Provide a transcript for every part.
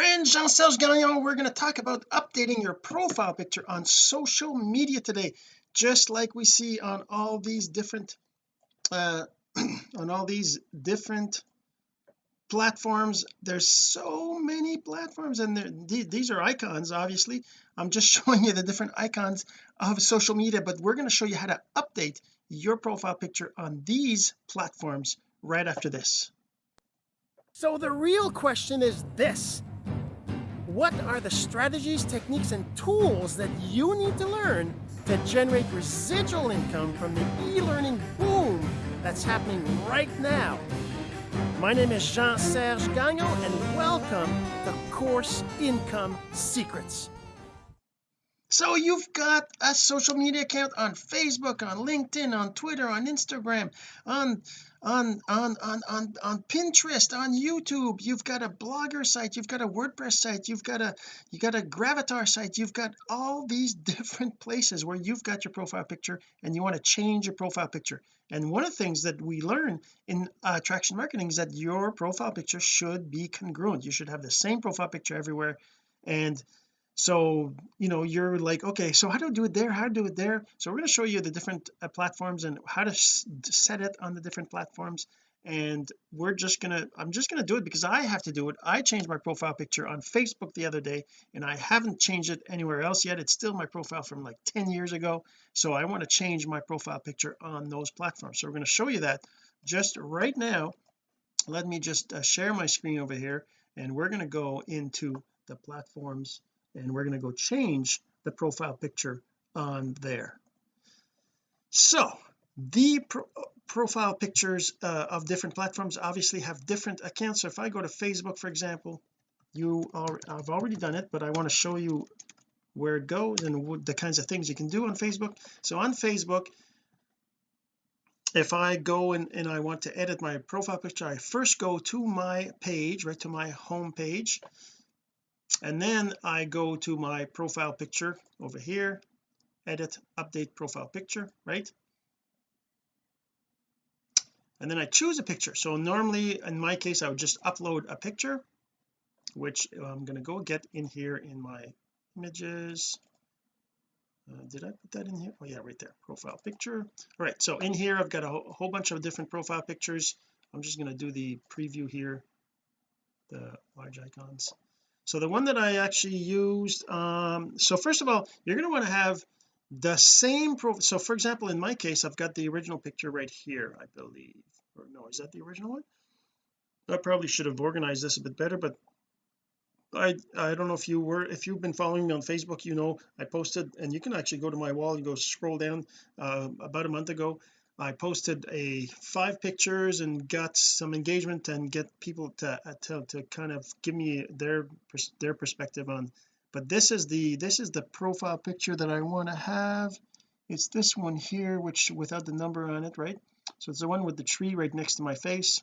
friends Jean-Serge Gagnon we're going to talk about updating your profile picture on social media today just like we see on all these different uh on all these different platforms. There's so many platforms and these are icons obviously. I'm just showing you the different icons of social media but we're going to show you how to update your profile picture on these platforms right after this. So the real question is this what are the strategies techniques and tools that you need to learn to generate residual income from the e-learning boom that's happening right now? My name is Jean-Serge Gagnon and welcome to Course Income Secrets. So you've got a social media account on Facebook on LinkedIn on Twitter on Instagram on on on on on, on Pinterest on YouTube you've got a blogger site you've got a WordPress site you've got a you got a Gravatar site you've got all these different places where you've got your profile picture and you want to change your profile picture. And one of the things that we learn in uh, attraction marketing is that your profile picture should be congruent. You should have the same profile picture everywhere. And so you know you're like okay so how do I do it there? How to do it there? So we're going to show you the different uh, platforms and how to set it on the different platforms. And we're just gonna I'm just gonna do it because I have to do it. I changed my profile picture on Facebook the other day and I haven't changed it anywhere else yet. It's still my profile from like 10 years ago. So I want to change my profile picture on those platforms. So we're going to show you that just right now. Let me just uh, share my screen over here and we're going to go into the platforms and we're going to go change the profile picture on there. So the pro profile pictures uh, of different platforms obviously have different accounts. So if I go to Facebook for example you are I've already done it but I want to show you where it goes and the kinds of things you can do on Facebook. So on Facebook if I go and, and I want to edit my profile picture I first go to my page right to my home page and then I go to my profile picture over here edit update profile picture right? And then I choose a picture. So normally in my case I would just upload a picture which I'm going to go get in here in my images. Uh, did I put that in here? Oh yeah right there profile picture. All right so in here I've got a, a whole bunch of different profile pictures. I'm just going to do the preview here the large icons so the one that I actually used um so first of all you're going to want to have the same pro so for example in my case I've got the original picture right here I believe. Or no is that the original one? I probably should have organized this a bit better but I I don't know if you were if you've been following me on Facebook you know I posted and you can actually go to my wall and go scroll down uh, about a month ago I posted a five pictures and got some engagement and get people to uh, to, to kind of give me their their perspective on but this is the this is the profile picture that I want to have. It's this one here which without the number on it right? So it's the one with the tree right next to my face.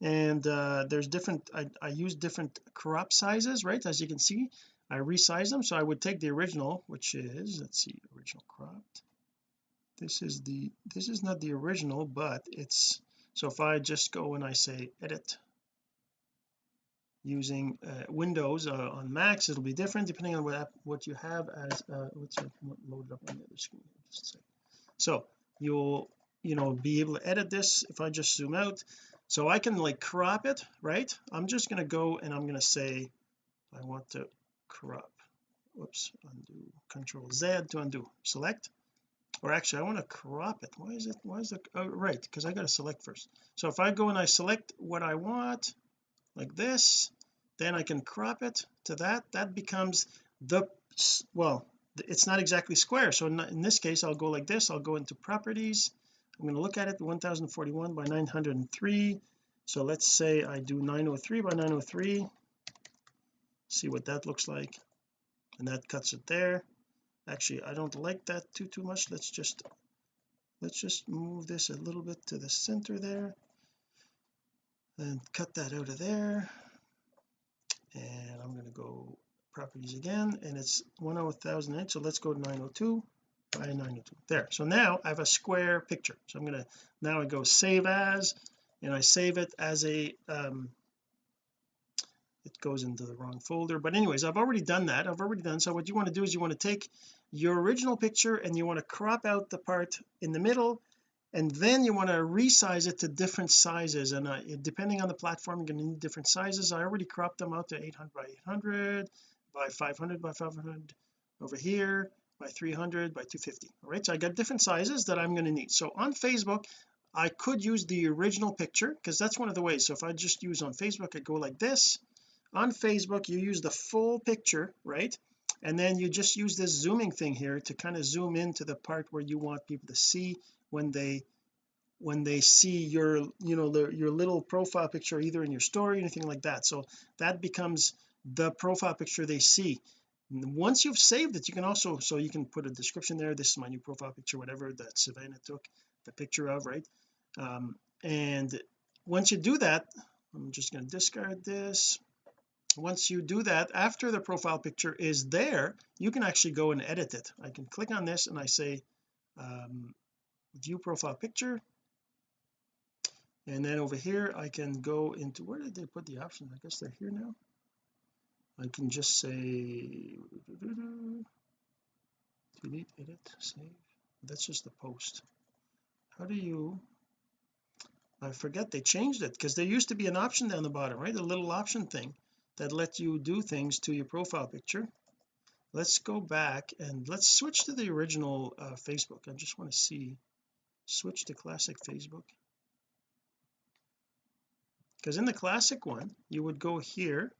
And uh there's different I, I use different crop sizes right? As you can see I resize them. So I would take the original which is let's see original cropped this is the this is not the original but it's so if I just go and I say edit using uh, Windows uh, on Macs it'll be different depending on what app, what you have as uh, let's load it up on the other screen just so you'll you know be able to edit this if I just zoom out. So I can like crop it right? I'm just going to go and I'm going to say I want to crop whoops undo control Z to undo select or actually I want to crop it. Why is it why is it oh right because I got to select first. So if I go and I select what I want like this then I can crop it to that. That becomes the well it's not exactly square. So in, this case I'll go like this. I'll go into properties. I'm going to look at it 1041 by 903 so let's say I do 903 by 903 see what that looks like. And that cuts it there actually I don't like that too too much. Let's just let's just move this a little bit to the center there and cut that out of there. And I'm going to go properties again and it's 10,008 so let's go to 902 by 902 there so now I have a square picture. So I'm going to now I go save as and I save it as a um goes into the wrong folder. But anyways I've already done that. I've already done so what you want to do is you want to take your original picture and you want to crop out the part in the middle and then you want to resize it to different sizes. And uh, depending on the platform you're going to need different sizes. I already cropped them out to 800 by 800 by 500 by 500 over here by 300 by 250 all right so I got different sizes that I'm going to need. So on Facebook I could use the original picture because that's one of the ways. So if I just use on Facebook I go like this on Facebook you use the full picture right? And then you just use this zooming thing here to kind of zoom into the part where you want people to see when they when they see your you know the, your little profile picture either in your story or anything like that. So that becomes the profile picture they see. Once you've saved it you can also so you can put a description there. This is my new profile picture whatever that Savannah took the picture of right? Um, and once you do that I'm just going to discard this once you do that after the profile picture is there you can actually go and edit it. I can click on this and I say um, view profile picture. And then over here I can go into where did they put the options I guess they're here now. I can just say delete edit save. That's just the post. How do you I forget they changed it because there used to be an option down the bottom right? A little option thing that let you do things to your profile picture. Let's go back and let's switch to the original uh, Facebook. I just want to see switch to classic Facebook. Because in the classic one you would go here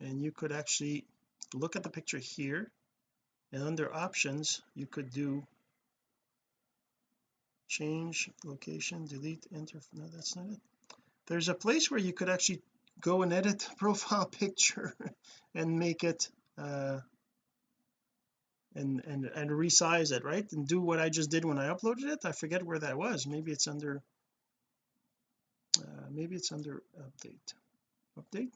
and you could actually look at the picture here. And under options you could do change location delete enter. No that's not it. There's a place where you could actually go and edit profile picture and make it uh and and and resize it right? And do what I just did when I uploaded it. I forget where that was. Maybe it's under uh, maybe it's under update. Update.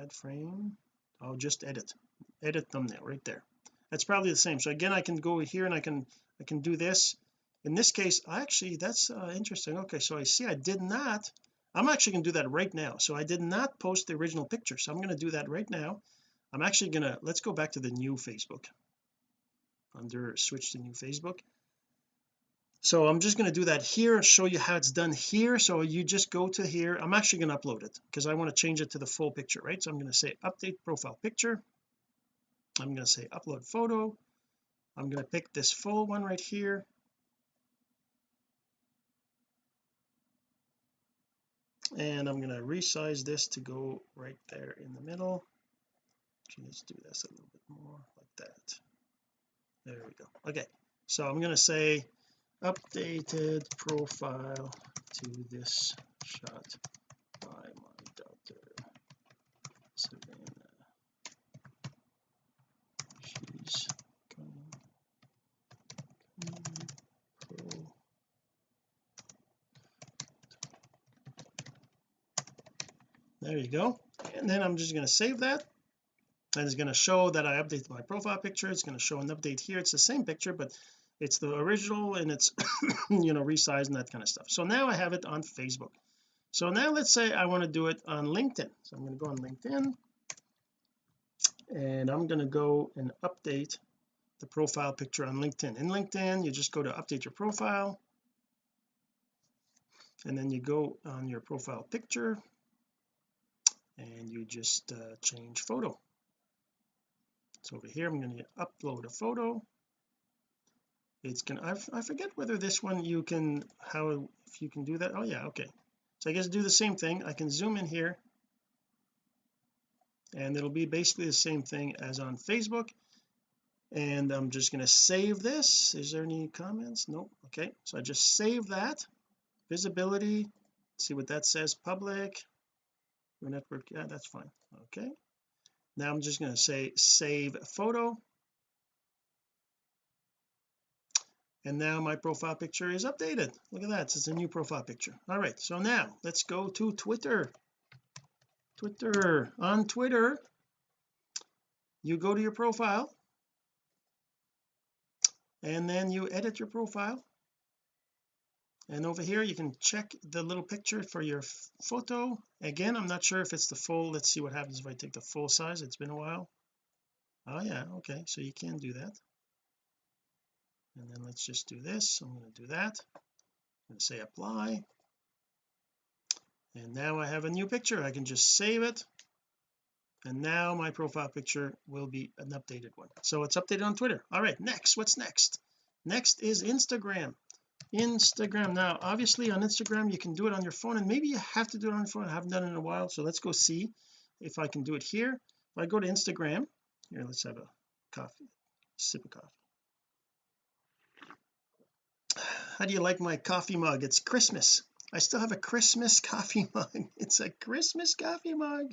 Add frame. I'll just edit. Edit thumbnail right there. That's probably the same. So again I can go here and I can I can do this in this case I actually that's uh, interesting. Okay so I see I did not I'm actually going to do that right now. So I did not post the original picture. So I'm going to do that right now. I'm actually gonna let's go back to the new Facebook. Under switch to new Facebook. So I'm just going to do that here and show you how it's done here. So you just go to here. I'm actually going to upload it because I want to change it to the full picture right? So I'm going to say update profile picture. I'm going to say upload photo. I'm going to pick this full one right here and I'm going to resize this to go right there in the middle. Actually, let's do this a little bit more like that. There we go. Okay so I'm going to say updated profile to this shot by my daughter Savannah she's coming, coming pro there you go. And then I'm just going to save that. And it's going to show that I updated my profile picture. It's going to show an update here. It's the same picture but it's the original and it's you know resized and that kind of stuff. So now I have it on Facebook. So now let's say I want to do it on LinkedIn. So I'm going to go on LinkedIn. And I'm going to go and update the profile picture on LinkedIn. In LinkedIn you just go to update your profile. And then you go on your profile picture and you just uh, change photo. So over here I'm going to upload a photo. It's gonna I, I forget whether this one you can how if you can do that. Oh yeah okay. So I guess do the same thing. I can zoom in here. And it'll be basically the same thing as on Facebook. And I'm just going to save this. Is there any comments? Nope. Okay. So I just save that. Visibility. See what that says. Public your network yeah that's fine. Okay. Now I'm just going to say save photo. And now my profile picture is updated. Look at that it's a new profile picture. All right so now let's go to Twitter. Twitter. On Twitter you go to your profile. And then you edit your profile and over here you can check the little picture for your photo. Again I'm not sure if it's the full let's see what happens if I take the full size it's been a while. Oh yeah okay so you can do that. And then let's just do this I'm going to do that. To say apply. And now I have a new picture I can just save it. And now my profile picture will be an updated one. So it's updated on Twitter. All right next what's next? Next is Instagram Instagram now. Obviously on Instagram you can do it on your phone and maybe you have to do it on your phone. I haven't done it in a while so let's go see if I can do it here. If I go to Instagram here let's have a coffee sip of coffee. How do you like my coffee mug? It's Christmas. I still have a Christmas coffee mug. It's a Christmas coffee mug.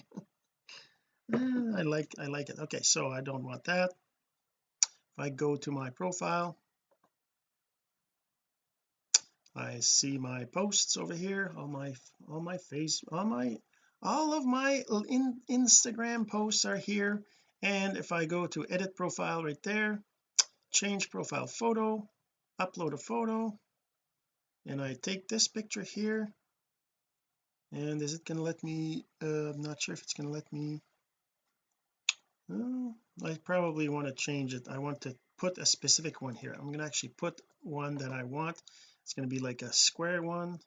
Ah, I like I like it. Okay so I don't want that. If I go to my profile I see my posts over here all my all my face all my all of my in Instagram posts are here. And if I go to edit profile right there change profile photo upload a photo and I take this picture here. And is it going to let me uh, I'm not sure if it's going to let me I probably want to change it. I want to put a specific one here. I'm going to actually put one that I want it's going to be like a square one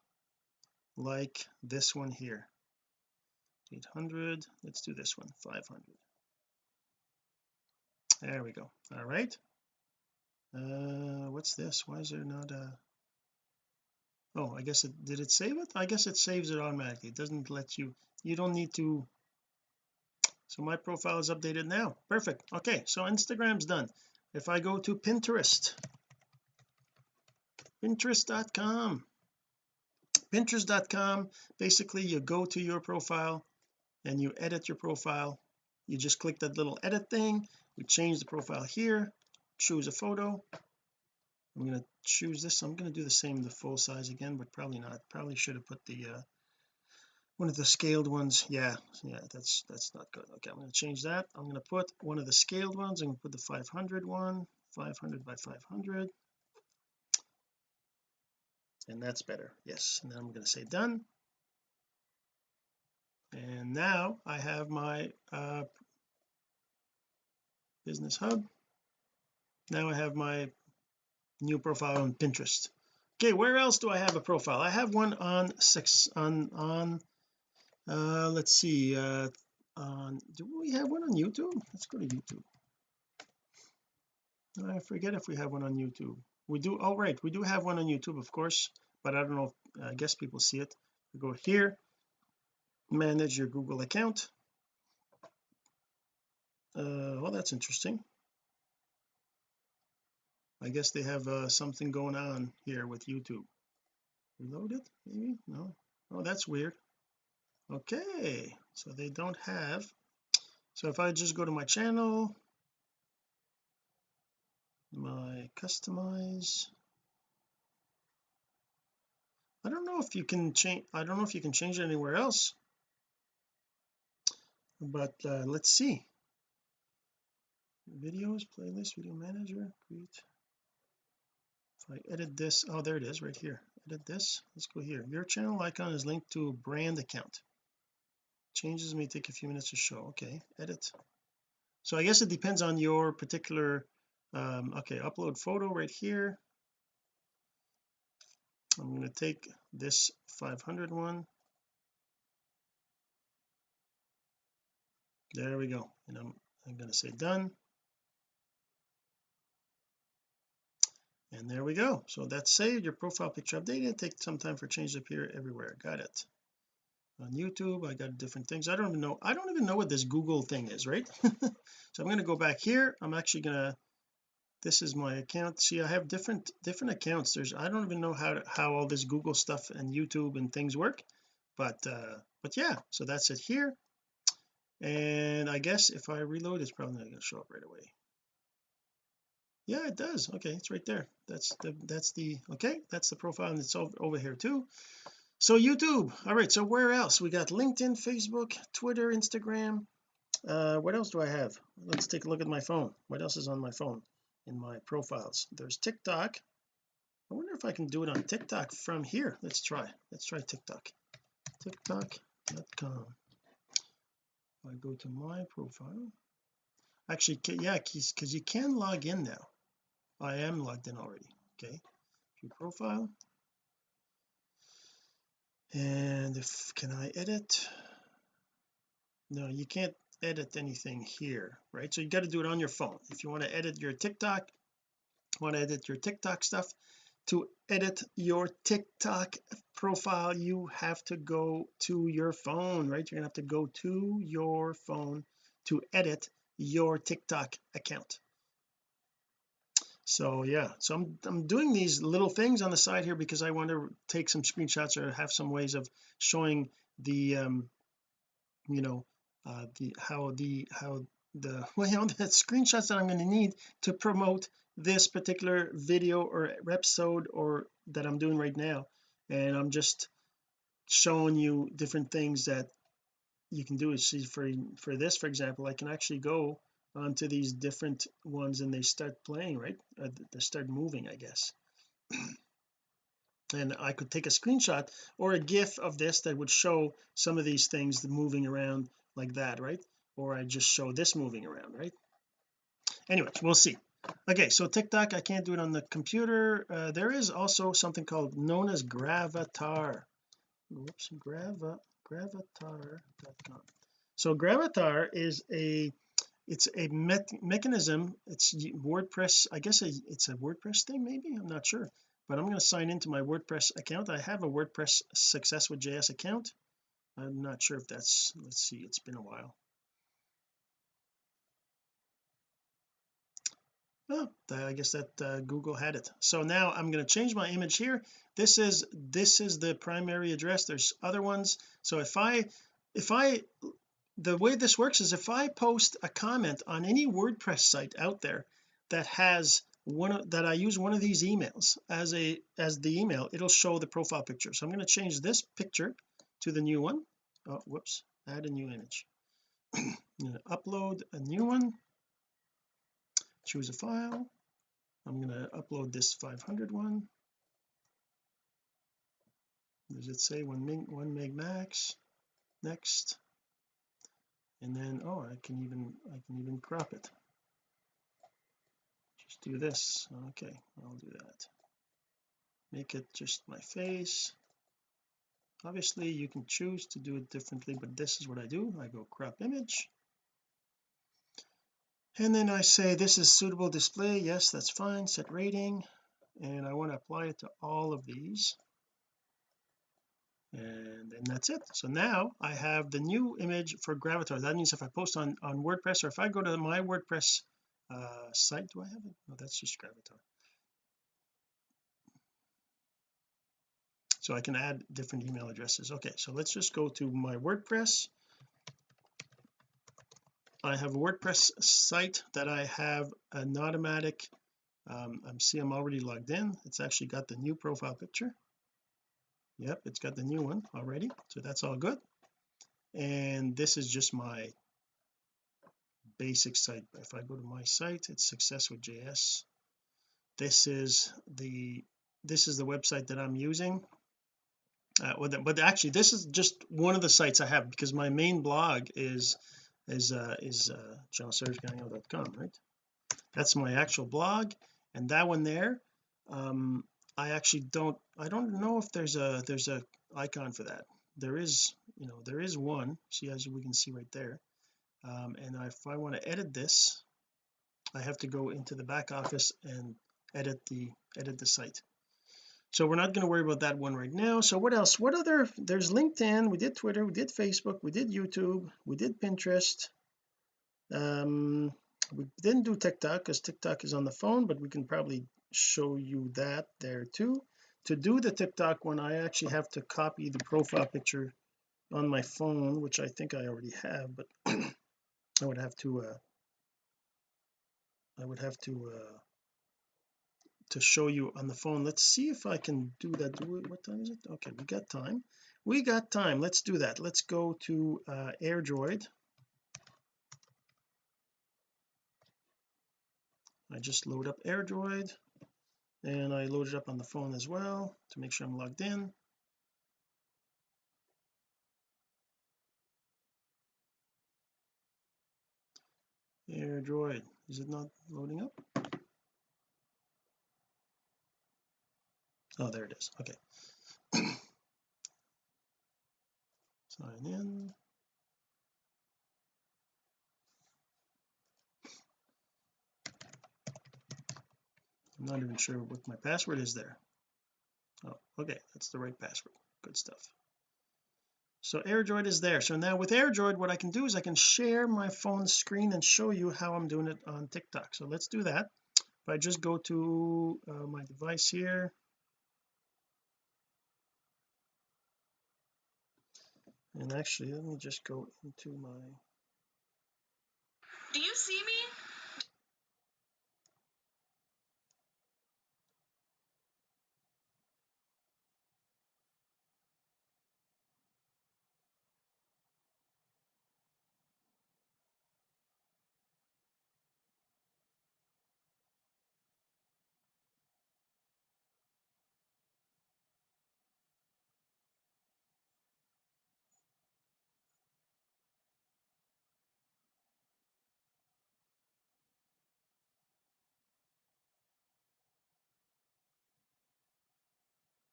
like this one here. 800 let's do this one 500 there we go. All right. Uh what's this? Why is there not a oh I guess it did it save it? I guess it saves it automatically. It doesn't let you you don't need to. So my profile is updated now. Perfect. Okay so Instagram's done. If I go to Pinterest pinterest.com pinterest.com basically you go to your profile and you edit your profile. You just click that little edit thing. You change the profile here. Choose a photo. I'm going to choose this. I'm going to do the same the full size again but probably not. Probably should have put the uh one of the scaled ones. Yeah yeah that's that's not good. Okay I'm going to change that. I'm going to put one of the scaled ones I'm going to put the 500 one. 500 by 500 and that's better. Yes. And then I'm going to say done. And now I have my uh business hub. Now I have my new profile on Pinterest. Okay where else do I have a profile? I have one on six on on uh let's see uh on do we have one on YouTube? Let's go to YouTube. I forget if we have one on YouTube we do oh right we do have one on YouTube of course but I don't know if, I guess people see it. We go here manage your Google account. Uh well that's interesting. I guess they have uh, something going on here with YouTube. Reload it maybe? No? Oh that's weird. Okay so they don't have so if I just go to my channel my customize. I don't know if you can change I don't know if you can change it anywhere else. But uh, let's see. Videos playlist video manager create if I edit this oh there it is right here. Edit this let's go here. Your channel icon is linked to a brand account. Changes may take a few minutes to show. Okay edit. So I guess it depends on your particular um okay upload photo right here. I'm going to take this 500 one. There we go and I'm, I'm going to say done. And there we go. So that's saved your profile picture updated take some time for change to appear everywhere. Got it. On YouTube I got different things. I don't even know I don't even know what this Google thing is right? So I'm going to go back here. I'm actually going to this is my account. See I have different different accounts. There's I don't even know how to, how all this Google stuff and YouTube and things work but uh but yeah so that's it here. And I guess if I reload it's probably not going to show up right away. Yeah it does. Okay it's right there. That's the that's the okay that's the profile and it's over, over here too. So YouTube all right so where else? We got LinkedIn Facebook Twitter Instagram. Uh what else do I have? Let's take a look at my phone. What else is on my phone in my profiles. There's TikTok. I wonder if I can do it on TikTok from here. Let's try. Let's try TikTok. Tiktok.com I go to my profile. Actually yeah because you can log in now. I am logged in already okay? View profile. And if can I edit? No you can't edit anything here right? So you got to do it on your phone. If you want to edit your TikTok want to edit your TikTok stuff to edit your TikTok profile you have to go to your phone right? You're gonna have to go to your phone to edit your TikTok account. So yeah so I'm, I'm doing these little things on the side here because I want to take some screenshots or have some ways of showing the um you know uh the how the how the well the screenshots that I'm going to need to promote this particular video or episode or that I'm doing right now. And I'm just showing you different things that you can do is see for for this for example I can actually go onto these different ones and they start playing right? Uh, they start moving I guess. And I could take a screenshot or a gif of this that would show some of these things moving around like that right? Or I just show this moving around right? Anyways we'll see. Okay so TikTok I can't do it on the computer. Uh, there is also something called known as gravatar. Whoops grava gravatar.com so gravatar is a it's a me mechanism. It's WordPress I guess a, it's a WordPress thing maybe? I'm not sure. But I'm going to sign into my WordPress account. I have a WordPress success with JS account I'm not sure if that's let's see it's been a while. Oh I guess that uh, Google had it. So now I'm going to change my image here. This is this is the primary address. There's other ones. So if I if I the way this works is if I post a comment on any WordPress site out there that has one of that I use one of these emails as a as the email it'll show the profile picture. So I'm going to change this picture to the new one oh whoops add a new image. I'm going to upload a new one. Choose a file. I'm going to upload this 500 one. Does it say one meg one meg max? Next. And then oh I can even I can even crop it. Just do this. Okay I'll do that. Make it just my face obviously you can choose to do it differently but this is what I do. I go crop image. And then I say this is suitable display. Yes that's fine. Set rating. And I want to apply it to all of these. And then that's it. So now I have the new image for Gravatar. That means if I post on on WordPress or if I go to my WordPress uh site do I have it? No that's just Gravatar so I can add different email addresses. Okay so let's just go to my WordPress. I have a WordPress site that I have an automatic um I'm see I'm already logged in. It's actually got the new profile picture. Yep it's got the new one already so that's all good. And this is just my basic site. If I go to my site it's success with JS this is the this is the website that I'm using uh, but actually this is just one of the sites I have because my main blog is is uh is uh jeansergegagnon.com right? That's my actual blog. And that one there um I actually don't I don't know if there's a there's a icon for that. There is you know there is one. See as we can see right there. Um and if I want to edit this I have to go into the back office and edit the edit the site so we're not going to worry about that one right now. So what else? What other there's LinkedIn we did Twitter we did Facebook we did YouTube we did Pinterest. Um we didn't do TikTok because TikTok is on the phone but we can probably show you that there too. To do the TikTok one I actually have to copy the profile picture on my phone which I think I already have but I would have to uh I would have to uh to show you on the phone. Let's see if I can do that. Do what time is it? Okay we got time. We got time. Let's do that. Let's go to uh AirDroid. I just load up AirDroid and I load it up on the phone as well to make sure I'm logged in. AirDroid is it not loading up oh there it is. Okay. Sign in. I'm not even sure what my password is there. Oh okay. That's the right password. Good stuff. So AirDroid is there. So now with AirDroid what I can do is I can share my phone screen and show you how I'm doing it on TikTok. So let's do that. If I just go to uh, my device here and actually let me just go into my Do you see me?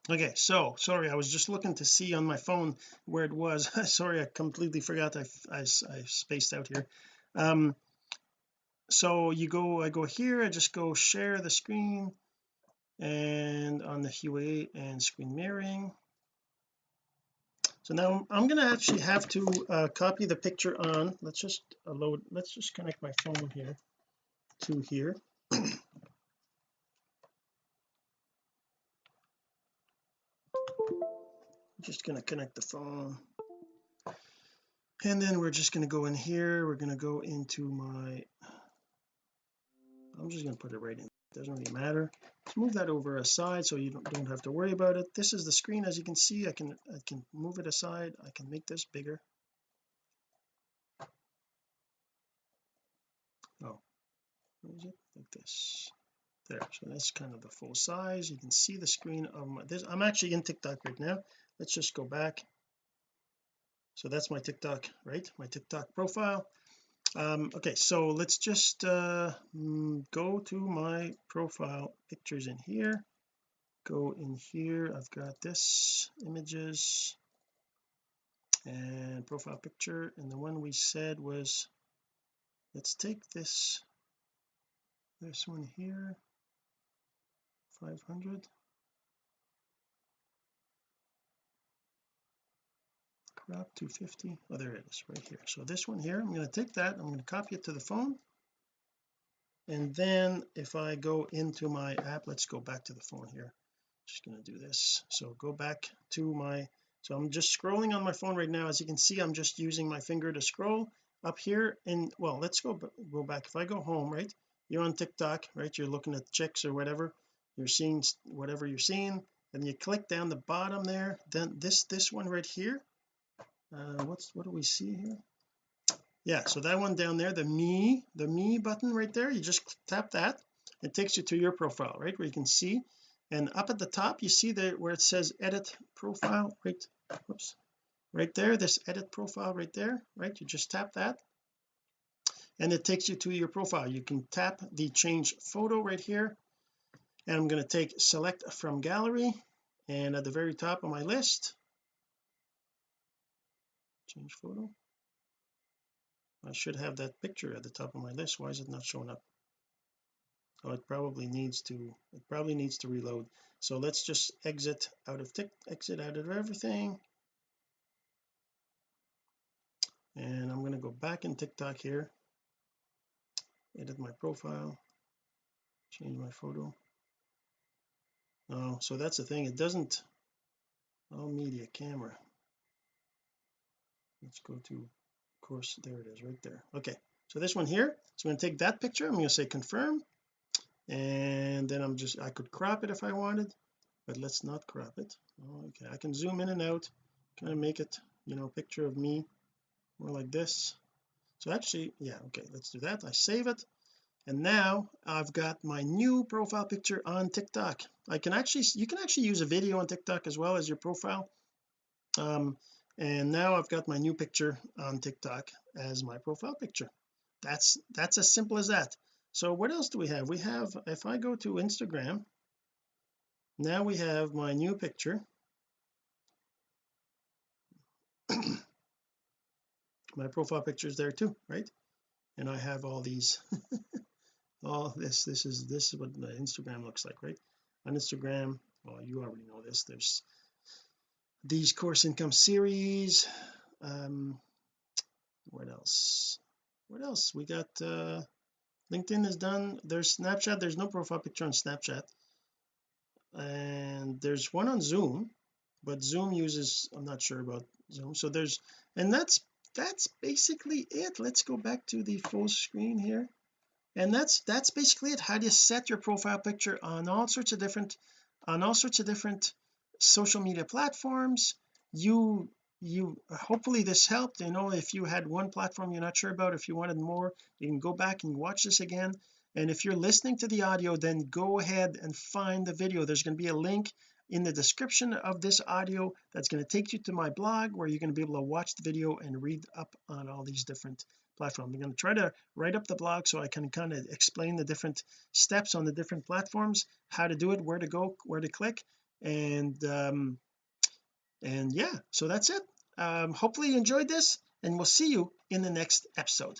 Okay so sorry I was just looking to see on my phone where it was. Sorry I completely forgot. I, I, I spaced out here. Um so you go I go here I just go share the screen and on the Huawei and screen mirroring. So now I'm going to actually have to uh, copy the picture on let's just load let's just connect my phone here to here just going to connect the phone. And then we're just going to go in here. We're going to go into my I'm just going to put it right in. Doesn't really matter. Let's move that over aside so you don't, don't have to worry about it. This is the screen as you can see. I can I can move it aside. I can make this bigger. Oh is it? Like this. There. So that's kind of the full size. You can see the screen of my this I'm actually in TikTok right now let's just go back. So that's my TikTok right? My TikTok profile. Um okay so let's just uh mm, go to my profile pictures in here. Go in here. I've got this images and profile picture. And the one we said was let's take this this one here. 500 crop 250 oh there it is right here. So this one here I'm going to take that I'm going to copy it to the phone. And then if I go into my app let's go back to the phone here. Just going to do this. So go back to my so I'm just scrolling on my phone right now. As you can see I'm just using my finger to scroll up here. And well let's go go back. If I go home right you're on TikTok right you're looking at chicks or whatever you're seeing whatever you're seeing and you click down the bottom there then this this one right here uh what's what do we see here? Yeah so that one down there the me the me button right there you just tap that. It takes you to your profile right where you can see. And up at the top you see there where it says edit profile right whoops right there this edit profile right there right you just tap that. And it takes you to your profile. You can tap the change photo right here. And I'm going to take select from gallery. And at the very top of my list change photo. I should have that picture at the top of my list. Why is it not showing up? Oh it probably needs to it probably needs to reload. So let's just exit out of tick exit out of everything. And I'm going to go back in TikTok here. Edit my profile. Change my photo. Oh so that's the thing. It doesn't all media camera let's go to of course. There it is right there. Okay so this one here so I'm going to take that picture. I'm going to say confirm. And then I'm just I could crop it if I wanted but let's not crop it. Okay I can zoom in and out kind of make it you know a picture of me more like this. So actually yeah okay let's do that. I save it. And now I've got my new profile picture on TikTok. I can actually you can actually use a video on TikTok as well as your profile. Um and now I've got my new picture on TikTok as my profile picture. That's that's as simple as that. So what else do we have? We have if I go to Instagram now we have my new picture. My profile picture is there too right? And I have all these all this this is this is what the Instagram looks like right? On Instagram well you already know this. There's these course income series. Um what else? What else? We got uh LinkedIn is done. There's Snapchat. There's no profile picture on Snapchat. And there's one on Zoom but Zoom uses I'm not sure about Zoom. So there's and that's that's basically it. Let's go back to the full screen here. And that's that's basically it. How do you set your profile picture on all sorts of different on all sorts of different social media platforms. You you hopefully this helped. You know if you had one platform you're not sure about if you wanted more you can go back and watch this again. And if you're listening to the audio then go ahead and find the video. There's going to be a link in the description of this audio that's going to take you to my blog where you're going to be able to watch the video and read up on all these different platforms. I'm going to try to write up the blog so I can kind of explain the different steps on the different platforms how to do it where to go where to click and um and yeah so that's it um hopefully you enjoyed this and we'll see you in the next episode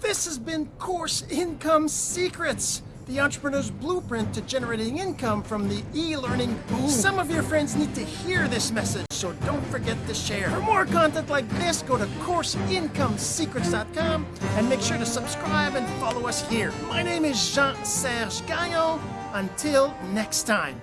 this has been course income secrets the entrepreneur's blueprint to generating income from the e-learning boom. Some of your friends need to hear this message, so don't forget to share. For more content like this, go to CourseIncomeSecrets.com and make sure to subscribe and follow us here. My name is Jean-Serge Gagnon. Until next time.